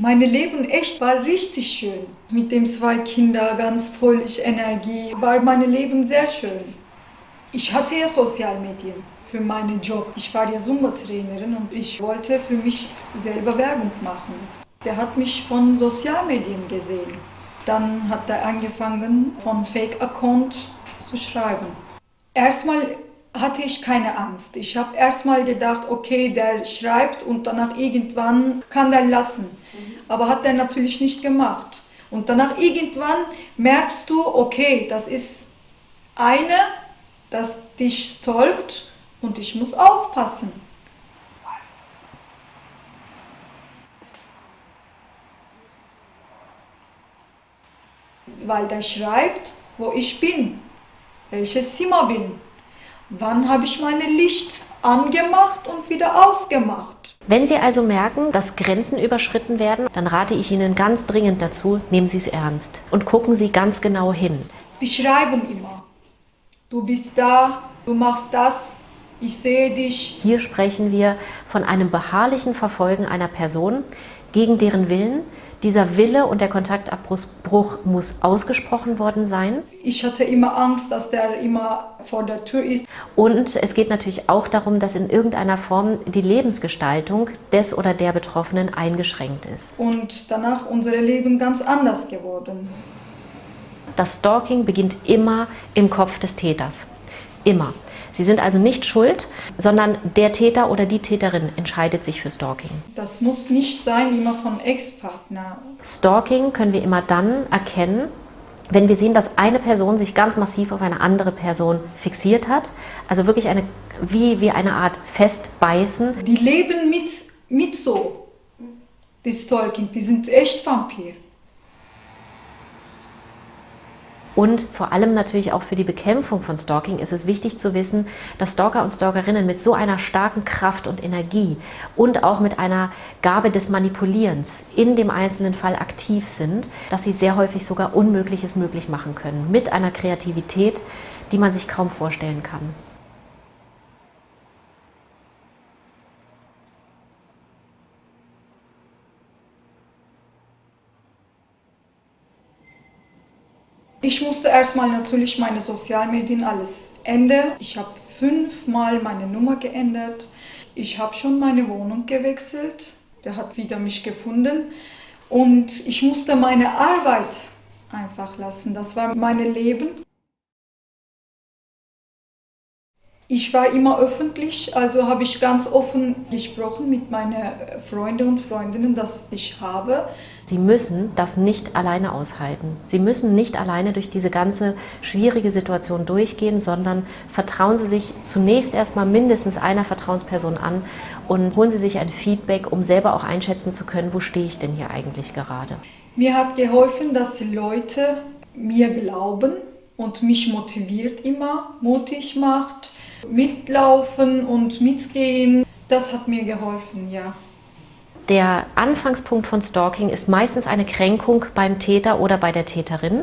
Mein Leben echt war richtig schön. Mit den zwei Kindern ganz voll Energie war mein Leben sehr schön. Ich hatte ja Sozialmedien für meinen Job. Ich war ja Zumba-Trainerin und ich wollte für mich selber Werbung machen. Der hat mich von Sozialmedien gesehen. Dann hat er angefangen, von Fake-Account zu schreiben. Erstmal hatte ich keine Angst. Ich habe erstmal gedacht, okay, der schreibt und danach irgendwann kann der lassen. Mhm. Aber hat er natürlich nicht gemacht. Und danach irgendwann merkst du, okay, das ist eine, das dich stalkt und ich muss aufpassen. Weil der schreibt, wo ich bin, welches Zimmer bin. Wann habe ich mein Licht angemacht und wieder ausgemacht? Wenn Sie also merken, dass Grenzen überschritten werden, dann rate ich Ihnen ganz dringend dazu, nehmen Sie es ernst und gucken Sie ganz genau hin. Die schreiben immer, du bist da, du machst das, ich sehe dich. Hier sprechen wir von einem beharrlichen Verfolgen einer Person gegen deren Willen, dieser Wille und der Kontaktabbruch muss ausgesprochen worden sein. Ich hatte immer Angst, dass der immer vor der Tür ist. Und es geht natürlich auch darum, dass in irgendeiner Form die Lebensgestaltung des oder der Betroffenen eingeschränkt ist. Und danach unser Leben ganz anders geworden. Das Stalking beginnt immer im Kopf des Täters. Immer. Sie sind also nicht schuld, sondern der Täter oder die Täterin entscheidet sich für Stalking. Das muss nicht sein, immer von Ex-Partner. Stalking können wir immer dann erkennen, wenn wir sehen, dass eine Person sich ganz massiv auf eine andere Person fixiert hat, also wirklich eine, wie, wie eine Art Festbeißen. Die leben mit, mit so, die Stalking, die sind echt Vampir. Und vor allem natürlich auch für die Bekämpfung von Stalking ist es wichtig zu wissen, dass Stalker und Stalkerinnen mit so einer starken Kraft und Energie und auch mit einer Gabe des Manipulierens in dem einzelnen Fall aktiv sind, dass sie sehr häufig sogar Unmögliches möglich machen können. Mit einer Kreativität, die man sich kaum vorstellen kann. Ich musste erstmal natürlich meine Sozialmedien alles ändern. Ich habe fünfmal meine Nummer geändert. Ich habe schon meine Wohnung gewechselt. Der hat wieder mich gefunden. Und ich musste meine Arbeit einfach lassen. Das war mein Leben. Ich war immer öffentlich, also habe ich ganz offen gesprochen mit meinen Freunden und Freundinnen, dass ich habe. Sie müssen das nicht alleine aushalten. Sie müssen nicht alleine durch diese ganze schwierige Situation durchgehen, sondern vertrauen Sie sich zunächst erstmal mindestens einer Vertrauensperson an und holen Sie sich ein Feedback, um selber auch einschätzen zu können, wo stehe ich denn hier eigentlich gerade. Mir hat geholfen, dass die Leute mir glauben und mich motiviert immer, mutig macht mitlaufen und mitgehen, das hat mir geholfen, ja. Der Anfangspunkt von Stalking ist meistens eine Kränkung beim Täter oder bei der Täterin.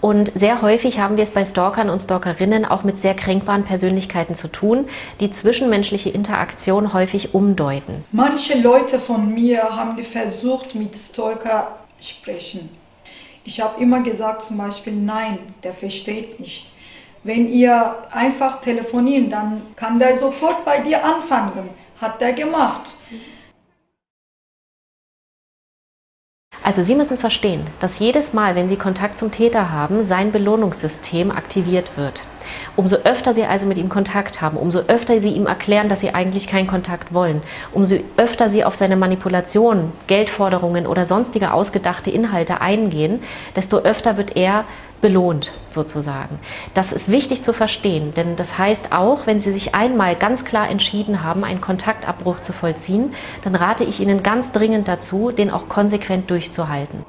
Und sehr häufig haben wir es bei Stalkern und Stalkerinnen auch mit sehr kränkbaren Persönlichkeiten zu tun, die zwischenmenschliche Interaktion häufig umdeuten. Manche Leute von mir haben versucht, mit Stalker sprechen. Ich habe immer gesagt zum Beispiel, nein, der versteht nicht. Wenn ihr einfach telefonieren, dann kann der sofort bei dir anfangen. Hat der gemacht. Also Sie müssen verstehen, dass jedes Mal, wenn Sie Kontakt zum Täter haben, sein Belohnungssystem aktiviert wird. Umso öfter Sie also mit ihm Kontakt haben, umso öfter Sie ihm erklären, dass Sie eigentlich keinen Kontakt wollen, umso öfter Sie auf seine Manipulationen, Geldforderungen oder sonstige ausgedachte Inhalte eingehen, desto öfter wird er belohnt sozusagen. Das ist wichtig zu verstehen, denn das heißt auch, wenn Sie sich einmal ganz klar entschieden haben, einen Kontaktabbruch zu vollziehen, dann rate ich Ihnen ganz dringend dazu, den auch konsequent durchzuhalten.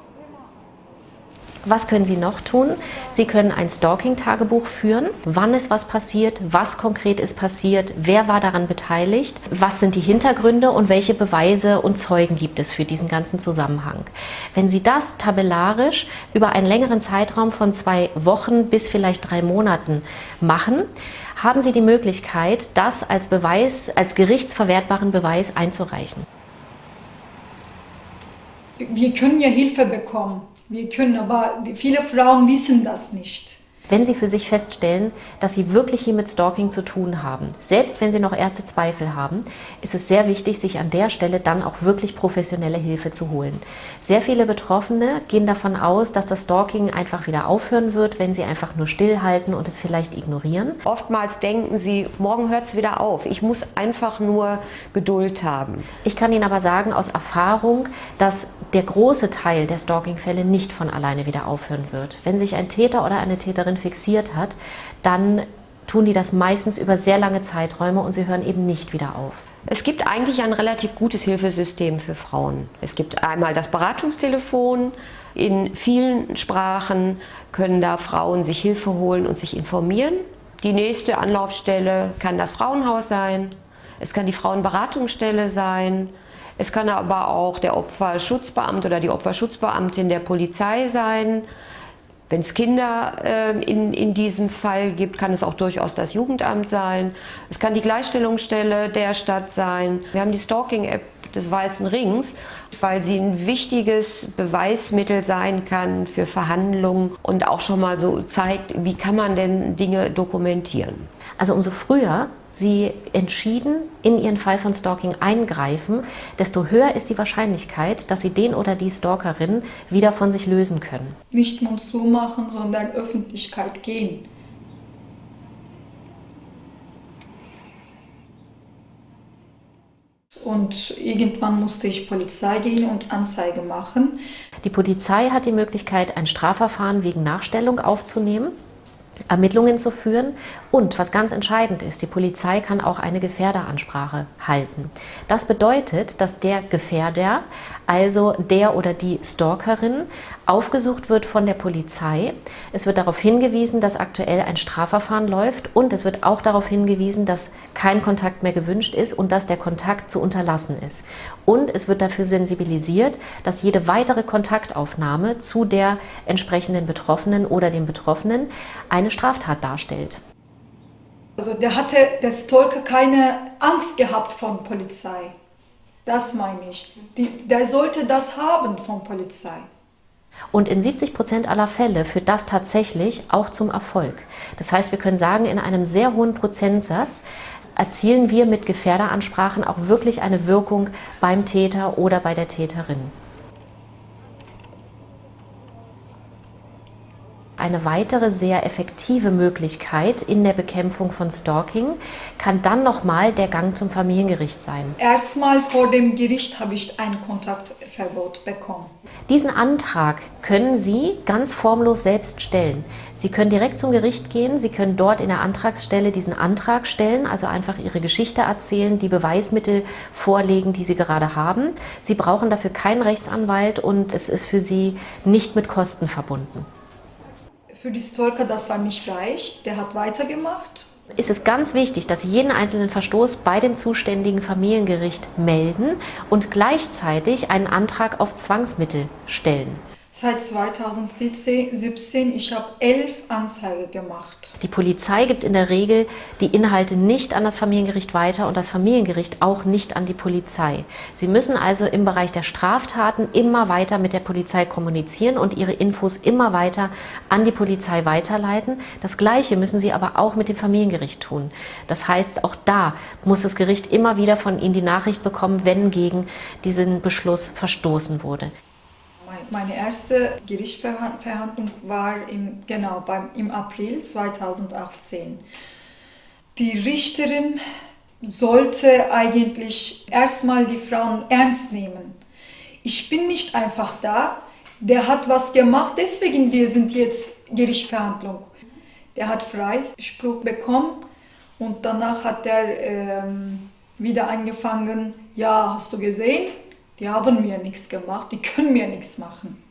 Was können Sie noch tun? Sie können ein Stalking-Tagebuch führen. Wann ist was passiert? Was konkret ist passiert? Wer war daran beteiligt? Was sind die Hintergründe und welche Beweise und Zeugen gibt es für diesen ganzen Zusammenhang? Wenn Sie das tabellarisch über einen längeren Zeitraum von zwei Wochen bis vielleicht drei Monaten machen, haben Sie die Möglichkeit, das als Beweis, als gerichtsverwertbaren Beweis einzureichen. Wir können ja Hilfe bekommen. Wir können, aber viele Frauen wissen das nicht wenn Sie für sich feststellen, dass Sie wirklich hier mit Stalking zu tun haben, selbst wenn Sie noch erste Zweifel haben, ist es sehr wichtig, sich an der Stelle dann auch wirklich professionelle Hilfe zu holen. Sehr viele Betroffene gehen davon aus, dass das Stalking einfach wieder aufhören wird, wenn sie einfach nur stillhalten und es vielleicht ignorieren. Oftmals denken sie, morgen hört es wieder auf. Ich muss einfach nur Geduld haben. Ich kann Ihnen aber sagen aus Erfahrung, dass der große Teil der Stalking-Fälle nicht von alleine wieder aufhören wird. Wenn sich ein Täter oder eine Täterin fixiert hat, dann tun die das meistens über sehr lange Zeiträume und sie hören eben nicht wieder auf. Es gibt eigentlich ein relativ gutes Hilfesystem für Frauen. Es gibt einmal das Beratungstelefon. In vielen Sprachen können da Frauen sich Hilfe holen und sich informieren. Die nächste Anlaufstelle kann das Frauenhaus sein. Es kann die Frauenberatungsstelle sein. Es kann aber auch der Opferschutzbeamte oder die Opferschutzbeamtin der Polizei sein. Wenn es Kinder äh, in, in diesem Fall gibt, kann es auch durchaus das Jugendamt sein. Es kann die Gleichstellungsstelle der Stadt sein. Wir haben die Stalking-App des Weißen Rings, weil sie ein wichtiges Beweismittel sein kann für Verhandlungen und auch schon mal so zeigt, wie kann man denn Dinge dokumentieren. Also umso früher Sie entschieden in Ihren Fall von Stalking eingreifen, desto höher ist die Wahrscheinlichkeit, dass Sie den oder die Stalkerin wieder von sich lösen können. Nicht Mund zumachen, sondern Öffentlichkeit gehen. Und irgendwann musste ich Polizei gehen und Anzeige machen. Die Polizei hat die Möglichkeit, ein Strafverfahren wegen Nachstellung aufzunehmen. Ermittlungen zu führen. Und was ganz entscheidend ist, die Polizei kann auch eine Gefährderansprache halten. Das bedeutet, dass der Gefährder, also der oder die Stalkerin, aufgesucht wird von der Polizei. Es wird darauf hingewiesen, dass aktuell ein Strafverfahren läuft und es wird auch darauf hingewiesen, dass kein Kontakt mehr gewünscht ist und dass der Kontakt zu unterlassen ist. Und es wird dafür sensibilisiert, dass jede weitere Kontaktaufnahme zu der entsprechenden Betroffenen oder dem Betroffenen eine Straftat darstellt. Also der hatte, der Stalker keine Angst gehabt von Polizei. Das meine ich. Die, der sollte das haben von Polizei. Und in 70 Prozent aller Fälle führt das tatsächlich auch zum Erfolg. Das heißt, wir können sagen, in einem sehr hohen Prozentsatz erzielen wir mit Gefährderansprachen auch wirklich eine Wirkung beim Täter oder bei der Täterin. Eine weitere sehr effektive Möglichkeit in der Bekämpfung von Stalking kann dann nochmal der Gang zum Familiengericht sein. Erstmal vor dem Gericht habe ich ein Kontaktverbot bekommen. Diesen Antrag können Sie ganz formlos selbst stellen. Sie können direkt zum Gericht gehen, Sie können dort in der Antragsstelle diesen Antrag stellen, also einfach Ihre Geschichte erzählen, die Beweismittel vorlegen, die Sie gerade haben. Sie brauchen dafür keinen Rechtsanwalt und es ist für Sie nicht mit Kosten verbunden für die Stalker, das war nicht reich. Der hat weitergemacht. Ist es ganz wichtig, dass Sie jeden einzelnen Verstoß bei dem zuständigen Familiengericht melden und gleichzeitig einen Antrag auf Zwangsmittel stellen seit 2017. Ich habe elf Anzeigen gemacht. Die Polizei gibt in der Regel die Inhalte nicht an das Familiengericht weiter und das Familiengericht auch nicht an die Polizei. Sie müssen also im Bereich der Straftaten immer weiter mit der Polizei kommunizieren und ihre Infos immer weiter an die Polizei weiterleiten. Das Gleiche müssen sie aber auch mit dem Familiengericht tun. Das heißt, auch da muss das Gericht immer wieder von Ihnen die Nachricht bekommen, wenn gegen diesen Beschluss verstoßen wurde. Meine erste Gerichtsverhandlung war im, genau beim, im April 2018. Die Richterin sollte eigentlich erstmal die Frauen ernst nehmen. Ich bin nicht einfach da, der hat was gemacht, deswegen wir sind jetzt Gerichtsverhandlung. Der hat Freispruch bekommen und danach hat er ähm, wieder angefangen, ja, hast du gesehen, die haben mir nichts gemacht, die können mir nichts machen.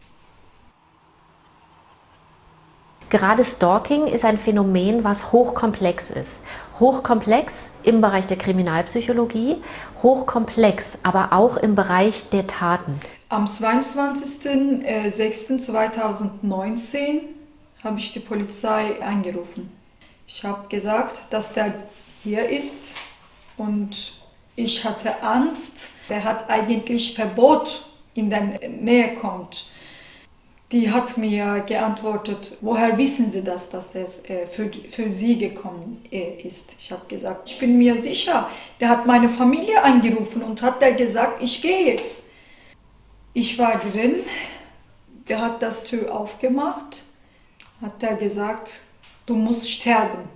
Gerade Stalking ist ein Phänomen, was hochkomplex ist. Hochkomplex im Bereich der Kriminalpsychologie, hochkomplex aber auch im Bereich der Taten. Am 22.06.2019 habe ich die Polizei angerufen. Ich habe gesagt, dass der hier ist und ich hatte Angst, der hat eigentlich Verbot in der Nähe kommt. Die hat mir geantwortet, woher wissen Sie das, dass der äh, für, für Sie gekommen äh, ist? Ich habe gesagt, ich bin mir sicher. Der hat meine Familie angerufen und hat der gesagt, ich gehe jetzt. Ich war drin, der hat das Tür aufgemacht, hat er gesagt, du musst sterben.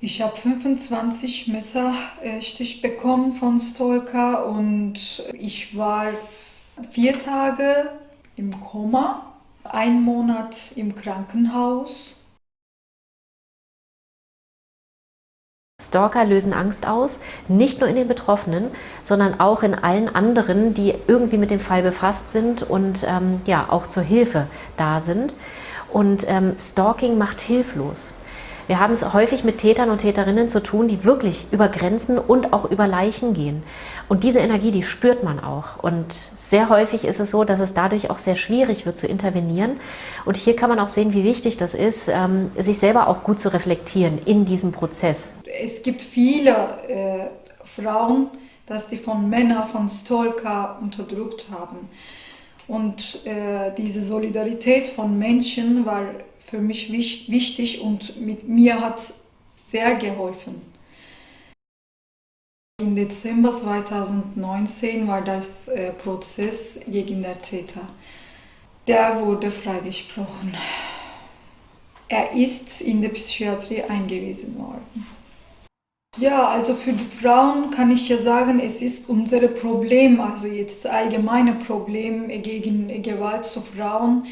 Ich habe 25 Messerstich bekommen von Stolka und ich war vier Tage im Koma, ein Monat im Krankenhaus. Stalker lösen Angst aus, nicht nur in den Betroffenen, sondern auch in allen anderen, die irgendwie mit dem Fall befasst sind und ähm, ja auch zur Hilfe da sind. Und ähm, Stalking macht hilflos. Wir haben es häufig mit Tätern und Täterinnen zu tun, die wirklich über Grenzen und auch über Leichen gehen. Und diese Energie, die spürt man auch. Und sehr häufig ist es so, dass es dadurch auch sehr schwierig wird zu intervenieren. Und hier kann man auch sehen, wie wichtig das ist, ähm, sich selber auch gut zu reflektieren in diesem Prozess. Es gibt viele äh, Frauen, dass die von Männern, von Stalker unterdrückt haben. Und äh, diese Solidarität von Menschen war für mich wichtig und mit mir hat sehr geholfen. Im Dezember 2019 war das äh, Prozess gegen den Täter. Der wurde freigesprochen. Er ist in der Psychiatrie eingewiesen worden. Ja, also für die Frauen kann ich ja sagen, es ist unser Problem, also jetzt das allgemeine Problem gegen Gewalt zu Frauen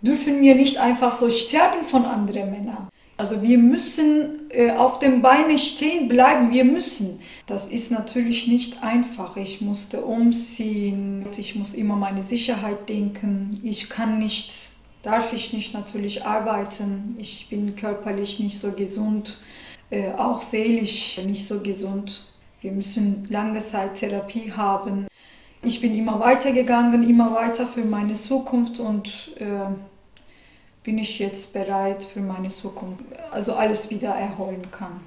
dürfen wir nicht einfach so sterben von anderen Männern. Also wir müssen äh, auf den Beinen stehen bleiben, wir müssen. Das ist natürlich nicht einfach. Ich musste umziehen, ich muss immer meine Sicherheit denken. Ich kann nicht, darf ich nicht natürlich arbeiten. Ich bin körperlich nicht so gesund, äh, auch seelisch nicht so gesund. Wir müssen lange Zeit Therapie haben. Ich bin immer weitergegangen, immer weiter für meine Zukunft und äh, bin ich jetzt bereit für meine Zukunft, also alles wieder erholen kann.